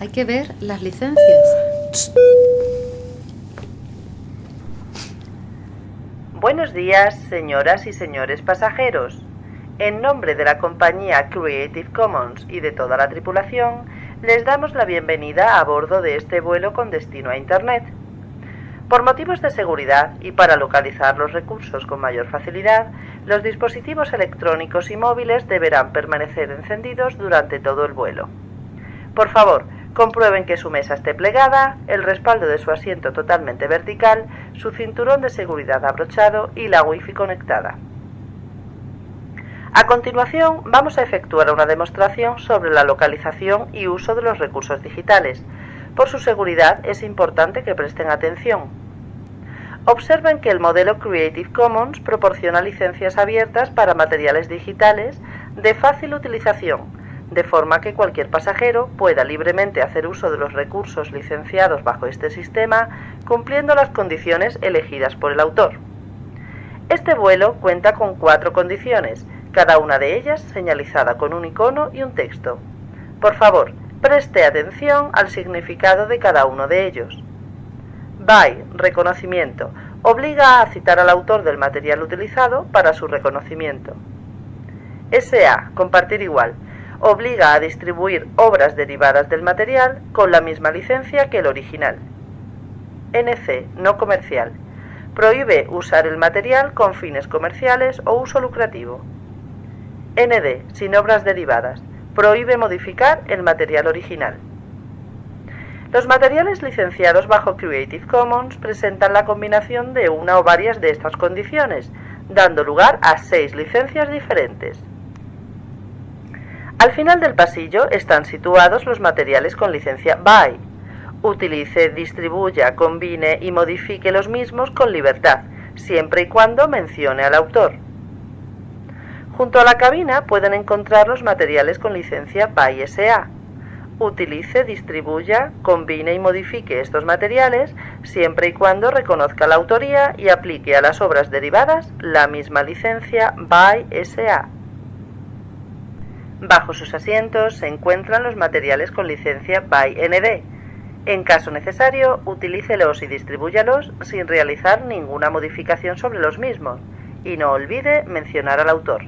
hay que ver las licencias. Buenos días, señoras y señores pasajeros. En nombre de la compañía Creative Commons y de toda la tripulación, les damos la bienvenida a bordo de este vuelo con destino a Internet. Por motivos de seguridad y para localizar los recursos con mayor facilidad, los dispositivos electrónicos y móviles deberán permanecer encendidos durante todo el vuelo. Por favor, Comprueben que su mesa esté plegada, el respaldo de su asiento totalmente vertical, su cinturón de seguridad abrochado y la wifi conectada. A continuación vamos a efectuar una demostración sobre la localización y uso de los recursos digitales. Por su seguridad es importante que presten atención. Observen que el modelo Creative Commons proporciona licencias abiertas para materiales digitales de fácil utilización, de forma que cualquier pasajero pueda libremente hacer uso de los recursos licenciados bajo este sistema, cumpliendo las condiciones elegidas por el autor. Este vuelo cuenta con cuatro condiciones, cada una de ellas señalizada con un icono y un texto. Por favor, preste atención al significado de cada uno de ellos. BY, reconocimiento, obliga a citar al autor del material utilizado para su reconocimiento. SA, compartir igual, obliga a distribuir obras derivadas del material con la misma licencia que el original. NC, no comercial. Prohíbe usar el material con fines comerciales o uso lucrativo. ND, sin obras derivadas. Prohíbe modificar el material original. Los materiales licenciados bajo Creative Commons presentan la combinación de una o varias de estas condiciones, dando lugar a seis licencias diferentes. Al final del pasillo están situados los materiales con licencia BY. Utilice, distribuya, combine y modifique los mismos con libertad, siempre y cuando mencione al autor. Junto a la cabina pueden encontrar los materiales con licencia BY SA. Utilice, distribuya, combine y modifique estos materiales siempre y cuando reconozca la autoría y aplique a las obras derivadas la misma licencia BY SA. Bajo sus asientos se encuentran los materiales con licencia by ND. En caso necesario, utilícelos y distribúyalos sin realizar ninguna modificación sobre los mismos y no olvide mencionar al autor.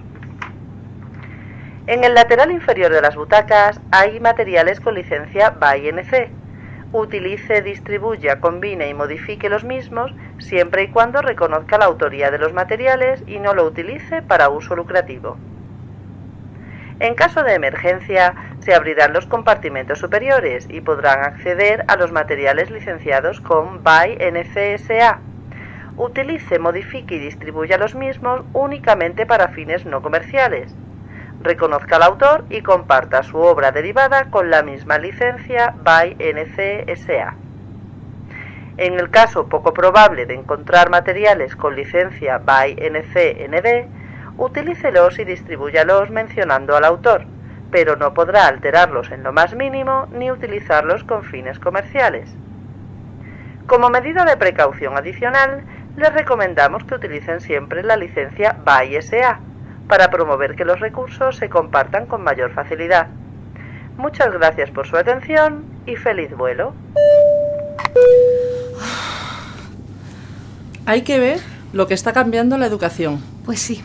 En el lateral inferior de las butacas hay materiales con licencia by NC. Utilice, distribuya, combine y modifique los mismos siempre y cuando reconozca la autoría de los materiales y no lo utilice para uso lucrativo. En caso de emergencia, se abrirán los compartimentos superiores y podrán acceder a los materiales licenciados con BY NCSA. Utilice, modifique y distribuya los mismos únicamente para fines no comerciales. Reconozca al autor y comparta su obra derivada con la misma licencia BY NCSA. En el caso poco probable de encontrar materiales con licencia BY NC-ND, utilícelos y distribúyalos mencionando al autor, pero no podrá alterarlos en lo más mínimo ni utilizarlos con fines comerciales. Como medida de precaución adicional, les recomendamos que utilicen siempre la licencia BY SA para promover que los recursos se compartan con mayor facilidad. Muchas gracias por su atención y feliz vuelo. Hay que ver lo que está cambiando la educación. Pues sí.